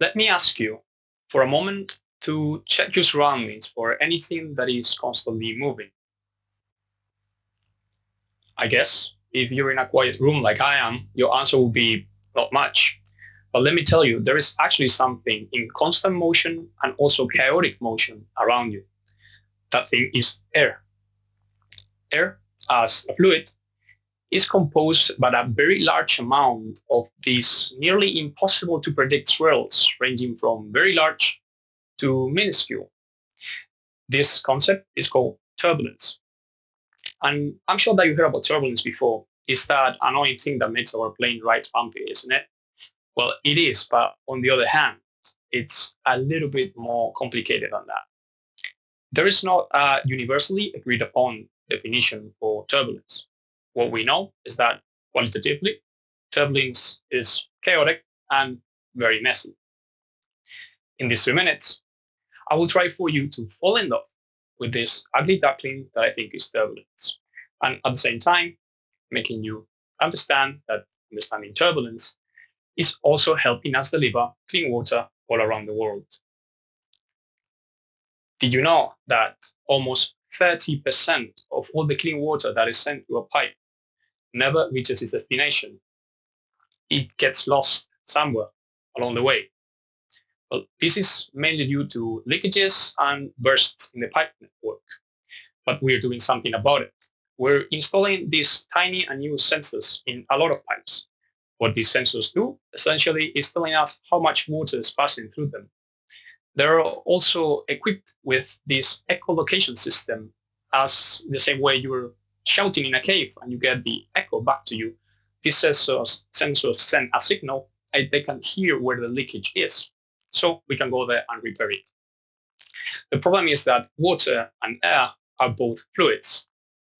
let me ask you for a moment to check your surroundings for anything that is constantly moving. I guess if you're in a quiet room like I am, your answer will be not much. But let me tell you, there is actually something in constant motion and also chaotic motion around you. That thing is air. Air, as a fluid, is composed by a very large amount of these nearly impossible to predict swirls ranging from very large to minuscule. This concept is called turbulence. And I'm sure that you heard about turbulence before. Is that annoying thing that makes our plane ride bumpy, isn't it? Well, it is, but on the other hand, it's a little bit more complicated than that. There is not a universally agreed upon definition for turbulence. What we know is that qualitatively, turbulence is chaotic and very messy. In these three minutes, I will try for you to fall in love with this ugly duckling that I think is turbulence. And at the same time, making you understand that understanding turbulence is also helping us deliver clean water all around the world. Did you know that almost 30% of all the clean water that is sent through a pipe never reaches its destination? It gets lost somewhere along the way. Well, this is mainly due to leakages and bursts in the pipe network, but we're doing something about it. We're installing these tiny and new sensors in a lot of pipes. What these sensors do, essentially, is telling us how much water is passing through them. They're also equipped with this echolocation system as the same way you're shouting in a cave and you get the echo back to you. These sensors, sensors send a signal and they can hear where the leakage is so we can go there and repair it. The problem is that water and air are both fluids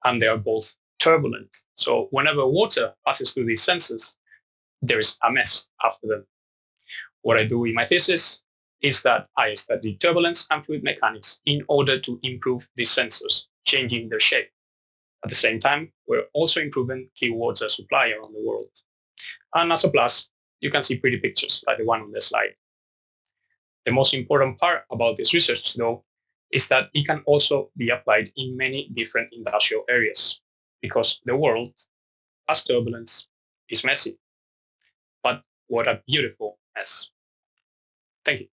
and they are both turbulent. So whenever water passes through these sensors, there is a mess after them. What I do in my thesis is that I study turbulence and fluid mechanics in order to improve these sensors, changing their shape. At the same time, we're also improving keywords water supply around the world. And as a plus, you can see pretty pictures like the one on the slide. The most important part about this research, though, is that it can also be applied in many different industrial areas because the world, as turbulence, is messy. But what a beautiful mess. Thank you.